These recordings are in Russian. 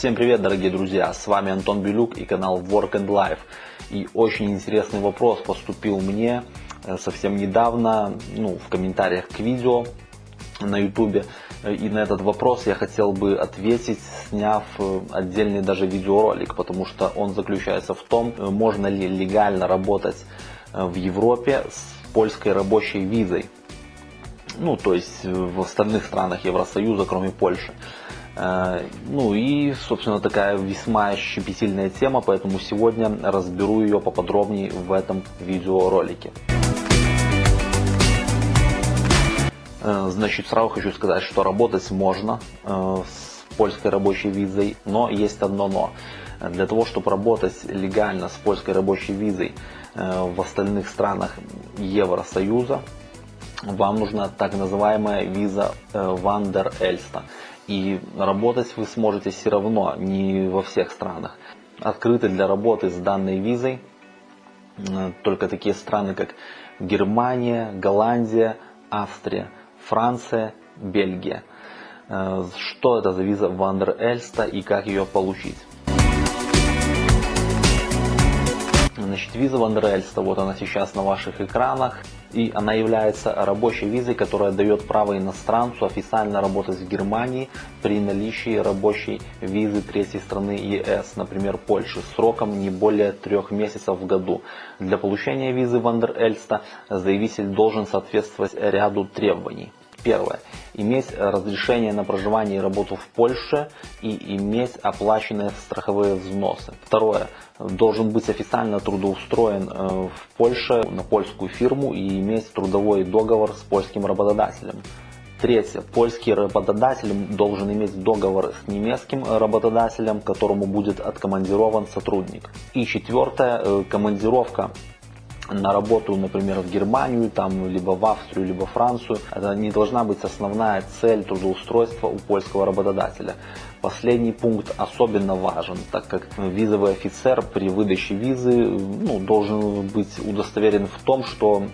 Всем привет, дорогие друзья! С вами Антон Белюк и канал Work and Life. И очень интересный вопрос поступил мне э, совсем недавно, ну, в комментариях к видео на YouTube. И на этот вопрос я хотел бы ответить, сняв э, отдельный даже видеоролик, потому что он заключается в том, э, можно ли легально работать в Европе с польской рабочей визой. Ну, то есть в остальных странах Евросоюза, кроме Польши. Э, ну и, собственно, такая весьма щепетильная тема, поэтому сегодня разберу ее поподробнее в этом видеоролике. Э, значит, сразу хочу сказать, что работать можно э, с польской рабочей визой, но есть одно но. Для того, чтобы работать легально с польской рабочей визой в остальных странах Евросоюза, вам нужна так называемая виза Вандер Эльста. И работать вы сможете все равно не во всех странах. Открыты для работы с данной визой э, только такие страны, как Германия, Голландия, Австрия, Франция, Бельгия. Э, что это за виза Вандер Эльста и как ее получить? Значит, виза Вандерельста, вот она сейчас на ваших экранах. И она является рабочей визой, которая дает право иностранцу официально работать в Германии при наличии рабочей визы третьей страны ЕС, например, Польши, сроком не более трех месяцев в году. Для получения визы Вандерельста заявитель должен соответствовать ряду требований. Первое. Иметь разрешение на проживание и работу в Польше и иметь оплаченные страховые взносы. Второе. Должен быть официально трудоустроен э, в Польше на польскую фирму и иметь трудовой договор с польским работодателем. Третье. Польский работодатель должен иметь договор с немецким работодателем, которому будет откомандирован сотрудник. И четвертое. Э, командировка на работу, например, в Германию, там, либо в Австрию, либо Францию, это не должна быть основная цель трудоустройства у польского работодателя. Последний пункт особенно важен, так как визовый офицер при выдаче визы ну, должен быть удостоверен в том, что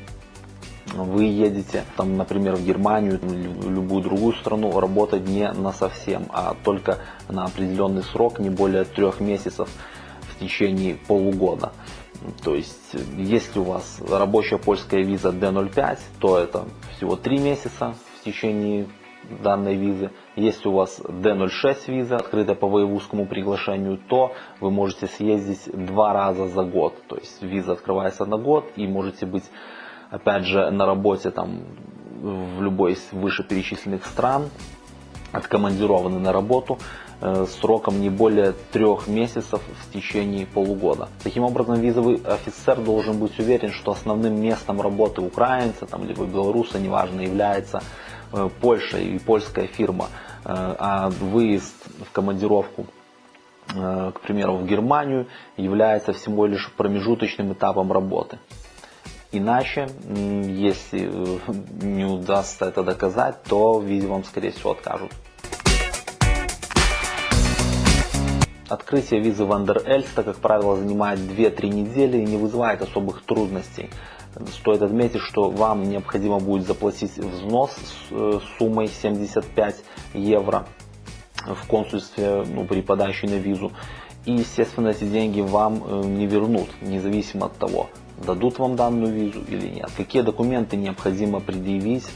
вы едете, там, например, в Германию, в любую другую страну, работать не на совсем, а только на определенный срок, не более трех месяцев в течение полугода. То есть, если у вас рабочая польская виза D05, то это всего 3 месяца в течение данной визы. Если у вас D06 виза, открытая по воевузскому приглашению, то вы можете съездить два раза за год. То есть виза открывается на год и можете быть опять же на работе там в любой из вышеперечисленных стран, откомандированы на работу сроком не более трех месяцев в течение полугода. Таким образом, визовый офицер должен быть уверен, что основным местом работы украинца, там, либо белоруса, неважно, является э, Польша и польская фирма, э, а выезд в командировку к примеру, в Германию является всего лишь промежуточным этапом работы. Иначе, если не удастся это доказать, то визе вам, скорее всего, откажут. Открытие визы Вандер Эльста, как правило, занимает 2-3 недели и не вызывает особых трудностей. Стоит отметить, что вам необходимо будет заплатить взнос с э, суммой 75 евро в консульстве ну, при подаче на визу. И, естественно, эти деньги вам э, не вернут, независимо от того, дадут вам данную визу или нет. Какие документы необходимо предъявить,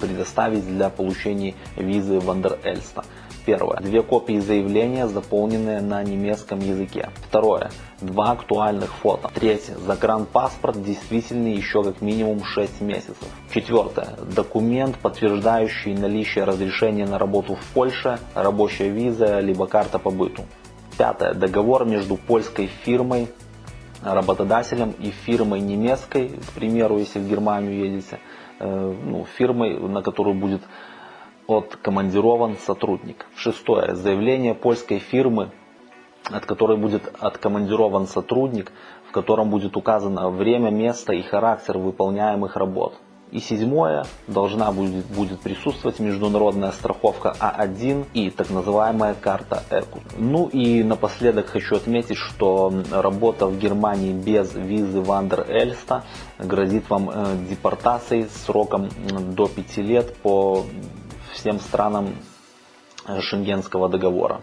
предоставить для получения визы Вандер Эльста. Первое. Две копии заявления, заполненные на немецком языке. Второе. Два актуальных фото. Третье. Загранпаспорт действительный еще как минимум 6 месяцев. Четвертое. Документ, подтверждающий наличие разрешения на работу в Польше, рабочая виза, либо карта по быту. Пятое. Договор между польской фирмой, работодателем и фирмой немецкой, к примеру, если в Германию едете, ну, фирмой, на которую будет откомандирован сотрудник. Шестое. Заявление польской фирмы, от которой будет откомандирован сотрудник, в котором будет указано время, место и характер выполняемых работ. И седьмое, должна будет, будет присутствовать международная страховка А1 и так называемая карта ЭКУ. Ну и напоследок хочу отметить, что работа в Германии без визы Вандер Эльста грозит вам э, депортацией сроком до 5 лет по всем странам э, Шенгенского договора.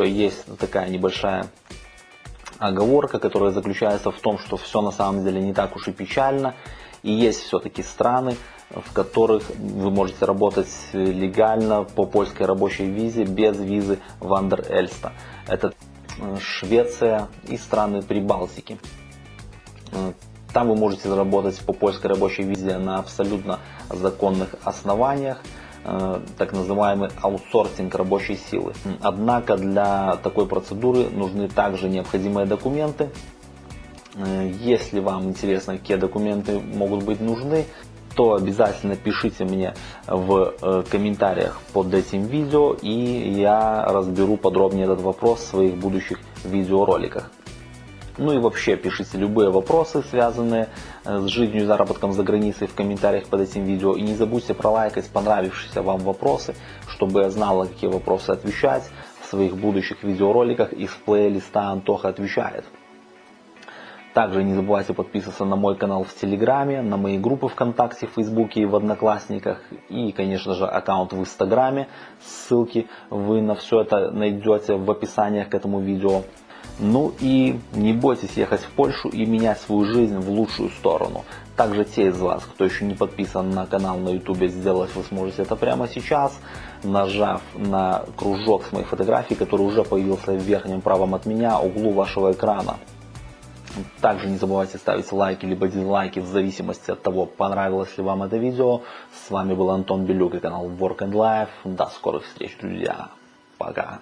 Есть такая небольшая оговорка, которая заключается в том, что все на самом деле не так уж и печально. И есть все-таки страны, в которых вы можете работать легально по польской рабочей визе без визы Вандер Эльста. Это э, Швеция и страны Прибалтики. Э, там вы можете заработать по польской рабочей визе на абсолютно законных основаниях, так называемый аутсорсинг рабочей силы. Однако для такой процедуры нужны также необходимые документы. Э, если вам интересно, какие документы могут быть нужны, то обязательно пишите мне в э, комментариях под этим видео и я разберу подробнее этот вопрос в своих будущих видеороликах. Ну и вообще пишите любые вопросы, связанные э, с жизнью и заработком за границей в комментариях под этим видео. И не забудьте пролайкать понравившиеся вам вопросы, чтобы я знала, какие вопросы отвечать в своих будущих видеороликах из плейлиста Антоха отвечает. Также не забывайте подписываться на мой канал в Телеграме, на мои группы ВКонтакте, в Фейсбуке и в Одноклассниках. И, конечно же, аккаунт в Инстаграме. Ссылки вы на все это найдете в описаниях к этому видео. Ну и не бойтесь ехать в Польшу и менять свою жизнь в лучшую сторону. Также те из вас, кто еще не подписан на канал на YouTube, сделать вы сможете это прямо сейчас, нажав на кружок с моей фотографией, который уже появился в верхнем правом от меня углу вашего экрана. Также не забывайте ставить лайки либо дизлайки в зависимости от того, понравилось ли вам это видео. С вами был Антон Белюк и канал Work and Life. До скорых встреч, друзья. Пока.